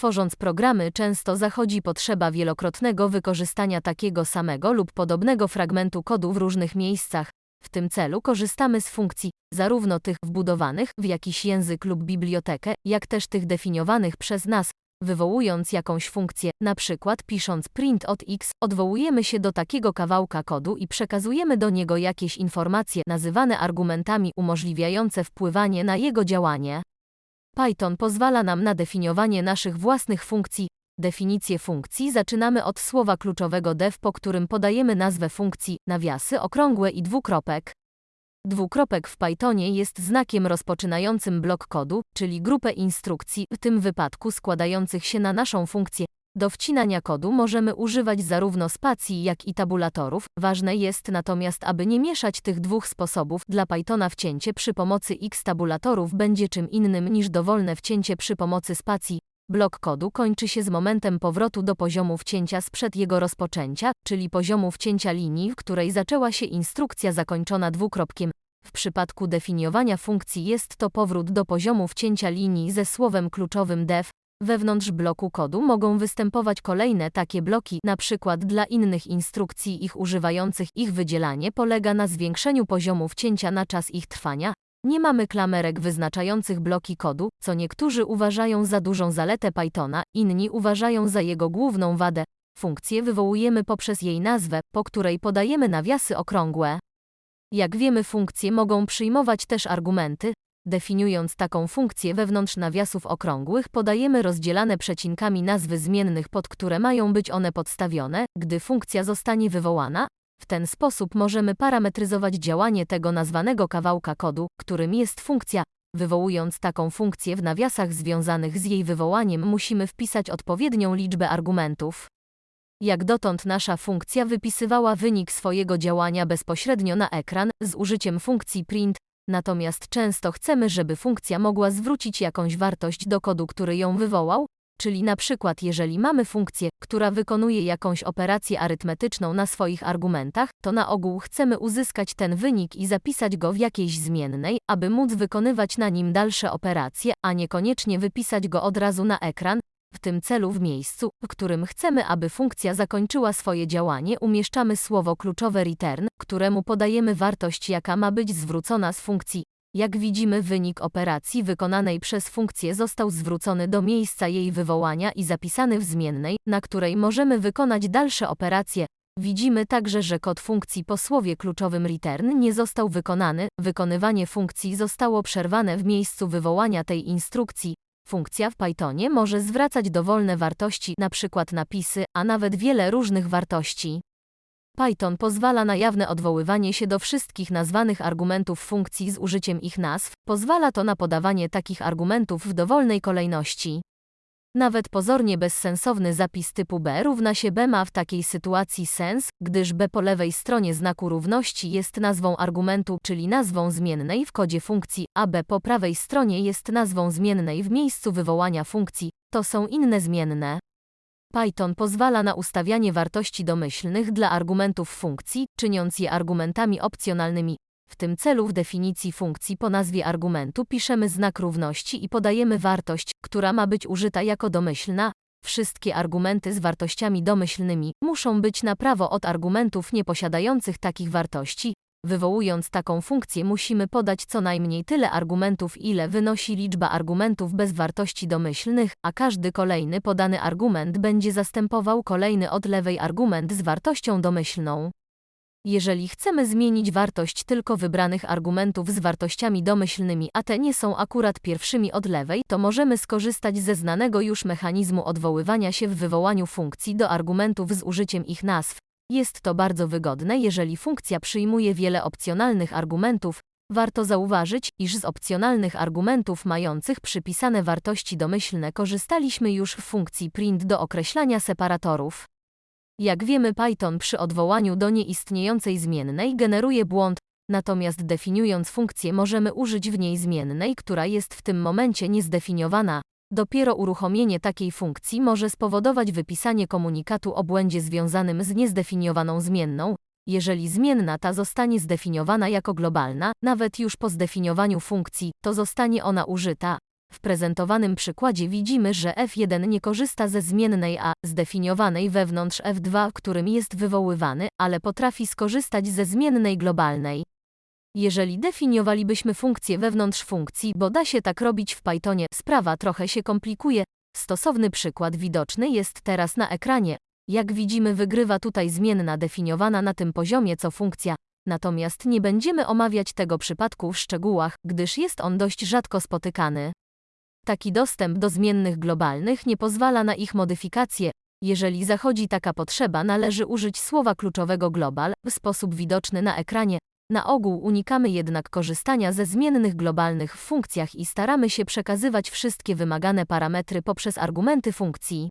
Tworząc programy często zachodzi potrzeba wielokrotnego wykorzystania takiego samego lub podobnego fragmentu kodu w różnych miejscach. W tym celu korzystamy z funkcji, zarówno tych wbudowanych w jakiś język lub bibliotekę, jak też tych definiowanych przez nas, wywołując jakąś funkcję, na przykład pisząc print od x, odwołujemy się do takiego kawałka kodu i przekazujemy do niego jakieś informacje nazywane argumentami umożliwiające wpływanie na jego działanie. Python pozwala nam na definiowanie naszych własnych funkcji. Definicję funkcji zaczynamy od słowa kluczowego def, po którym podajemy nazwę funkcji, nawiasy okrągłe i dwukropek. Dwukropek w Pythonie jest znakiem rozpoczynającym blok kodu, czyli grupę instrukcji, w tym wypadku składających się na naszą funkcję. Do wcinania kodu możemy używać zarówno spacji, jak i tabulatorów. Ważne jest natomiast, aby nie mieszać tych dwóch sposobów. Dla Pythona wcięcie przy pomocy x tabulatorów będzie czym innym niż dowolne wcięcie przy pomocy spacji. Blok kodu kończy się z momentem powrotu do poziomu wcięcia sprzed jego rozpoczęcia, czyli poziomu wcięcia linii, w której zaczęła się instrukcja zakończona dwukropkiem. W przypadku definiowania funkcji jest to powrót do poziomu wcięcia linii ze słowem kluczowym def. Wewnątrz bloku kodu mogą występować kolejne takie bloki, przykład dla innych instrukcji ich używających ich wydzielanie polega na zwiększeniu poziomu wcięcia na czas ich trwania. Nie mamy klamerek wyznaczających bloki kodu, co niektórzy uważają za dużą zaletę Pythona, inni uważają za jego główną wadę. Funkcję wywołujemy poprzez jej nazwę, po której podajemy nawiasy okrągłe. Jak wiemy, funkcje mogą przyjmować też argumenty. Definiując taką funkcję wewnątrz nawiasów okrągłych, podajemy rozdzielane przecinkami nazwy zmiennych, pod które mają być one podstawione, gdy funkcja zostanie wywołana. W ten sposób możemy parametryzować działanie tego nazwanego kawałka kodu, którym jest funkcja. Wywołując taką funkcję w nawiasach związanych z jej wywołaniem, musimy wpisać odpowiednią liczbę argumentów. Jak dotąd nasza funkcja wypisywała wynik swojego działania bezpośrednio na ekran z użyciem funkcji print, natomiast często chcemy, żeby funkcja mogła zwrócić jakąś wartość do kodu, który ją wywołał, czyli na przykład jeżeli mamy funkcję, która wykonuje jakąś operację arytmetyczną na swoich argumentach, to na ogół chcemy uzyskać ten wynik i zapisać go w jakiejś zmiennej, aby móc wykonywać na nim dalsze operacje, a niekoniecznie wypisać go od razu na ekran, w tym celu w miejscu, w którym chcemy, aby funkcja zakończyła swoje działanie, umieszczamy słowo kluczowe return, któremu podajemy wartość, jaka ma być zwrócona z funkcji. Jak widzimy, wynik operacji wykonanej przez funkcję został zwrócony do miejsca jej wywołania i zapisany w zmiennej, na której możemy wykonać dalsze operacje. Widzimy także, że kod funkcji po słowie kluczowym return nie został wykonany, wykonywanie funkcji zostało przerwane w miejscu wywołania tej instrukcji. Funkcja w Pythonie może zwracać dowolne wartości, np. napisy, a nawet wiele różnych wartości. Python pozwala na jawne odwoływanie się do wszystkich nazwanych argumentów funkcji z użyciem ich nazw, pozwala to na podawanie takich argumentów w dowolnej kolejności. Nawet pozornie bezsensowny zapis typu b równa się b ma w takiej sytuacji sens, gdyż b po lewej stronie znaku równości jest nazwą argumentu, czyli nazwą zmiennej w kodzie funkcji, a b po prawej stronie jest nazwą zmiennej w miejscu wywołania funkcji. To są inne zmienne. Python pozwala na ustawianie wartości domyślnych dla argumentów funkcji, czyniąc je argumentami opcjonalnymi. W tym celu w definicji funkcji po nazwie argumentu piszemy znak równości i podajemy wartość, która ma być użyta jako domyślna. Wszystkie argumenty z wartościami domyślnymi muszą być na prawo od argumentów nieposiadających takich wartości. Wywołując taką funkcję musimy podać co najmniej tyle argumentów, ile wynosi liczba argumentów bez wartości domyślnych, a każdy kolejny podany argument będzie zastępował kolejny od lewej argument z wartością domyślną. Jeżeli chcemy zmienić wartość tylko wybranych argumentów z wartościami domyślnymi, a te nie są akurat pierwszymi od lewej, to możemy skorzystać ze znanego już mechanizmu odwoływania się w wywołaniu funkcji do argumentów z użyciem ich nazw. Jest to bardzo wygodne, jeżeli funkcja przyjmuje wiele opcjonalnych argumentów. Warto zauważyć, iż z opcjonalnych argumentów mających przypisane wartości domyślne korzystaliśmy już w funkcji print do określania separatorów. Jak wiemy, Python przy odwołaniu do nieistniejącej zmiennej generuje błąd, natomiast definiując funkcję możemy użyć w niej zmiennej, która jest w tym momencie niezdefiniowana. Dopiero uruchomienie takiej funkcji może spowodować wypisanie komunikatu o błędzie związanym z niezdefiniowaną zmienną. Jeżeli zmienna ta zostanie zdefiniowana jako globalna, nawet już po zdefiniowaniu funkcji, to zostanie ona użyta. W prezentowanym przykładzie widzimy, że f1 nie korzysta ze zmiennej a, zdefiniowanej wewnątrz f2, którym jest wywoływany, ale potrafi skorzystać ze zmiennej globalnej. Jeżeli definiowalibyśmy funkcję wewnątrz funkcji, bo da się tak robić w Pythonie, sprawa trochę się komplikuje. Stosowny przykład widoczny jest teraz na ekranie. Jak widzimy, wygrywa tutaj zmienna definiowana na tym poziomie co funkcja, natomiast nie będziemy omawiać tego przypadku w szczegółach, gdyż jest on dość rzadko spotykany. Taki dostęp do zmiennych globalnych nie pozwala na ich modyfikację. Jeżeli zachodzi taka potrzeba, należy użyć słowa kluczowego global w sposób widoczny na ekranie. Na ogół unikamy jednak korzystania ze zmiennych globalnych w funkcjach i staramy się przekazywać wszystkie wymagane parametry poprzez argumenty funkcji.